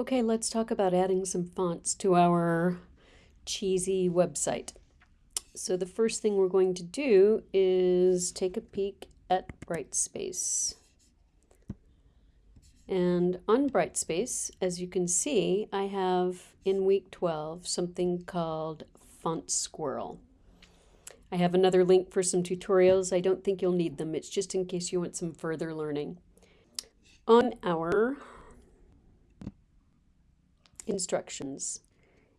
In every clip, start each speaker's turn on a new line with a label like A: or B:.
A: Okay, let's talk about adding some fonts to our cheesy website. So the first thing we're going to do is take a peek at Brightspace. And on Brightspace, as you can see, I have in week 12 something called Font Squirrel. I have another link for some tutorials. I don't think you'll need them. It's just in case you want some further learning. On our instructions.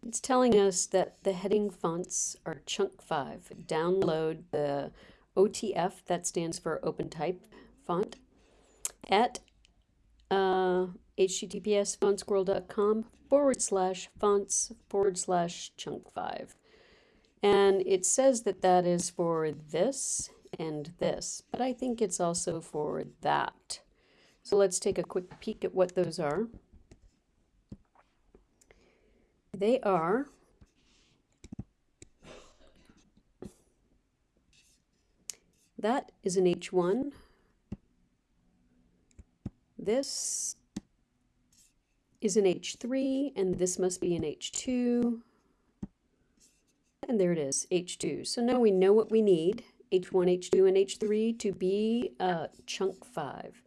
A: It's telling us that the heading fonts are chunk 5. Download the OTF, that stands for OpenType font, at uh, https fontsquirrel.com forward slash fonts forward slash chunk 5. And it says that that is for this and this, but I think it's also for that. So let's take a quick peek at what those are. They are that is an H1. This is an H3, and this must be an H2. And there it is, H2. So now we know what we need, H1, H2, and H3 to be uh, chunk 5.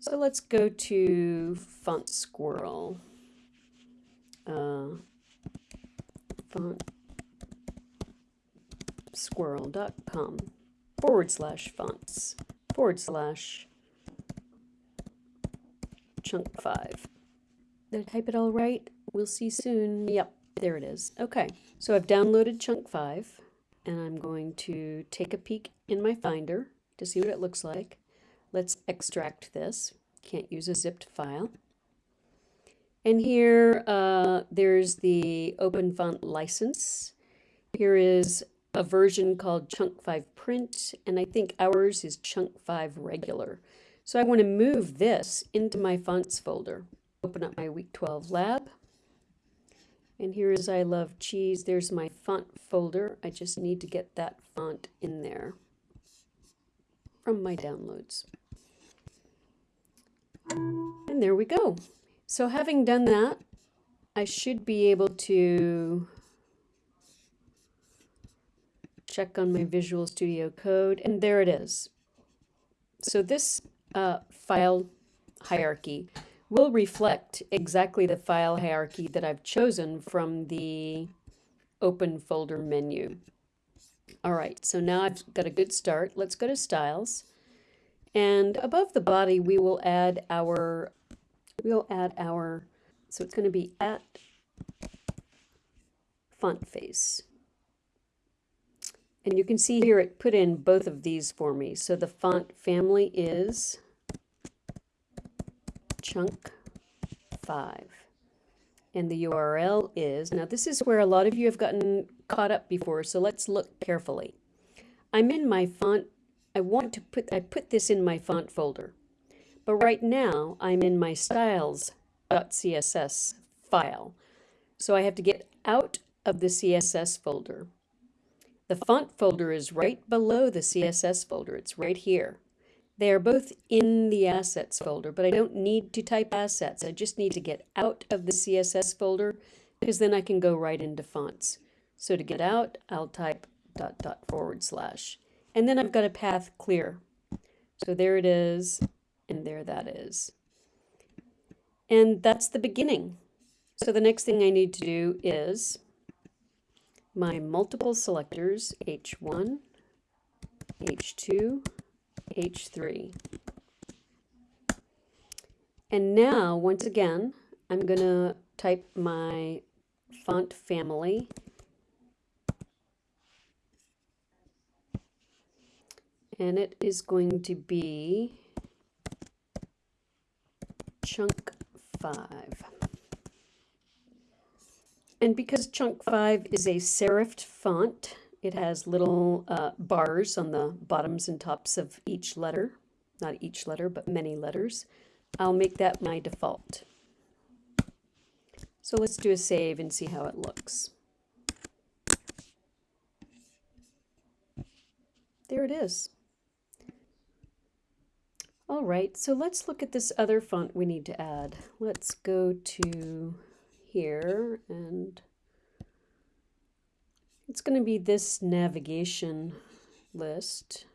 A: So let's go to Font Squirrel uh, fontsquirrel.com forward slash fonts forward slash chunk five. Did I type it all right? We'll see soon. Yep, there it is. Okay, so I've downloaded chunk five and I'm going to take a peek in my Finder to see what it looks like. Let's extract this. Can't use a zipped file. And here uh, there's the Open Font license. Here is a version called Chunk 5 Print, and I think ours is Chunk 5 Regular. So I want to move this into my fonts folder. Open up my Week 12 lab. And here is I Love Cheese. There's my font folder. I just need to get that font in there from my downloads. And there we go. So having done that, I should be able to check on my Visual Studio Code, and there it is. So this uh, file hierarchy will reflect exactly the file hierarchy that I've chosen from the open folder menu. All right, so now I've got a good start. Let's go to Styles. And above the body, we will add our we'll add our, so it's going to be at font face. And you can see here it put in both of these for me. So the font family is chunk 5. And the URL is, now this is where a lot of you have gotten caught up before, so let's look carefully. I'm in my font, I want to put, I put this in my font folder. But right now, I'm in my styles.css file. So I have to get out of the CSS folder. The font folder is right below the CSS folder. It's right here. They are both in the assets folder, but I don't need to type assets. I just need to get out of the CSS folder because then I can go right into fonts. So to get out, I'll type dot dot forward slash. And then I've got a path clear. So there it is. And there that is. And that's the beginning. So the next thing I need to do is my multiple selectors, H1, H2, H3. And now, once again, I'm going to type my font family. And it is going to be chunk 5. And because chunk 5 is a serifed font, it has little uh, bars on the bottoms and tops of each letter. Not each letter, but many letters. I'll make that my default. So let's do a save and see how it looks. There it is. All right, so let's look at this other font we need to add. Let's go to here and it's going to be this navigation list.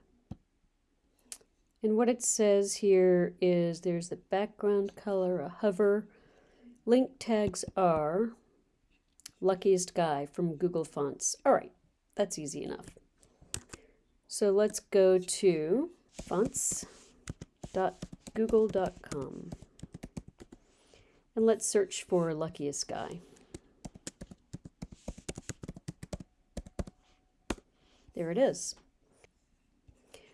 A: And what it says here is there's the background color, a hover. Link tags are luckiest guy from Google Fonts. All right, that's easy enough. So let's go to fonts.google.com and let's search for luckiest guy. There it is.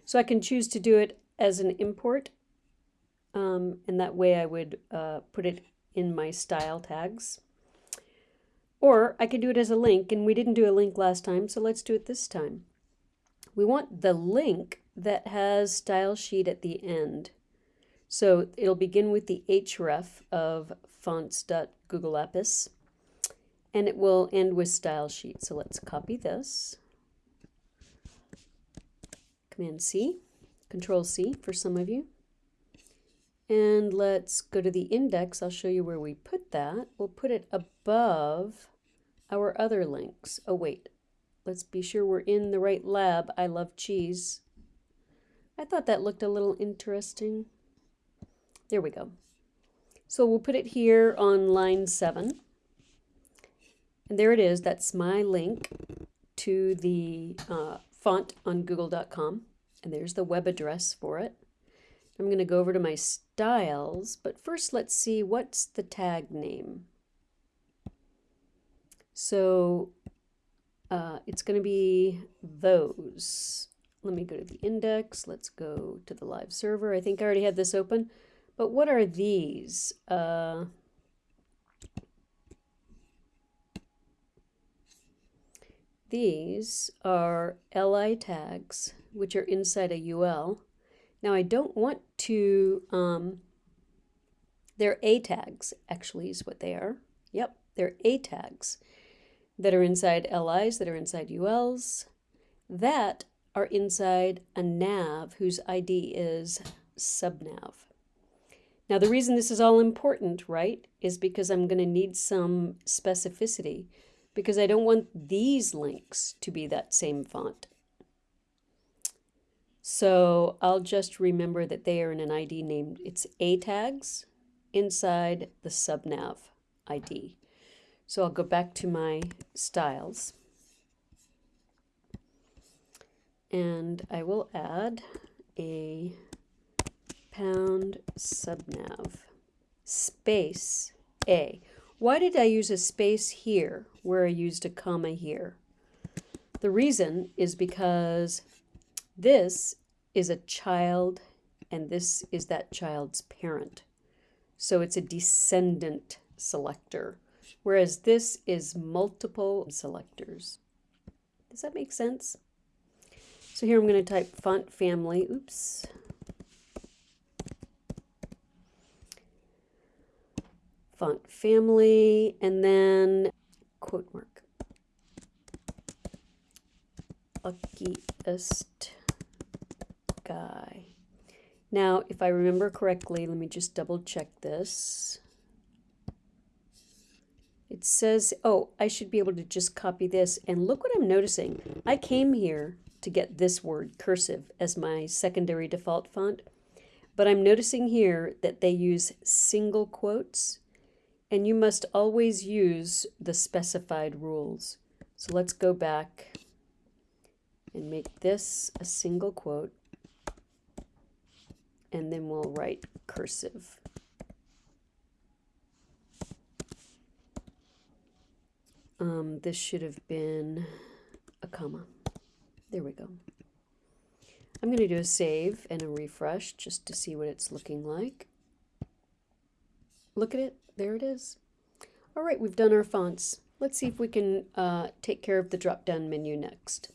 A: So I can choose to do it as an import, um, and that way I would uh, put it in my style tags. Or I could do it as a link, and we didn't do a link last time, so let's do it this time. We want the link that has style sheet at the end. So it'll begin with the href of fonts.googleapis, and it will end with style sheet. So let's copy this. Command C, Control C for some of you. And let's go to the index. I'll show you where we put that. We'll put it above our other links. Oh, wait. Let's be sure we're in the right lab. I love cheese. I thought that looked a little interesting. There we go. So we'll put it here on line 7. And there it is. That's my link to the uh, font on google.com. And there's the web address for it. I'm going to go over to my styles, but first let's see what's the tag name. So uh, it's going to be those. Let me go to the index. Let's go to the live server. I think I already had this open. But what are these? Uh, These are li tags, which are inside a UL. Now I don't want to, um, they're A tags, actually is what they are. Yep, they're A tags that are inside LIs, that are inside ULs, that are inside a nav whose ID is subnav. Now the reason this is all important, right, is because I'm going to need some specificity because I don't want these links to be that same font. So I'll just remember that they are in an ID named, it's A tags inside the subnav ID. So I'll go back to my styles and I will add a pound subnav space A. Why did I use a space here where I used a comma here? The reason is because this is a child and this is that child's parent. So it's a descendant selector, whereas this is multiple selectors. Does that make sense? So here I'm going to type font family, oops, font family, and then quote mark. Luckiest guy. Now, if I remember correctly, let me just double check this. It says, oh, I should be able to just copy this. And look what I'm noticing. I came here to get this word, cursive, as my secondary default font. But I'm noticing here that they use single quotes and you must always use the specified rules. So let's go back and make this a single quote, and then we'll write cursive. Um, this should have been a comma. There we go. I'm going to do a save and a refresh just to see what it's looking like. Look at it there it is. All right, we've done our fonts. Let's see if we can uh, take care of the drop-down menu next.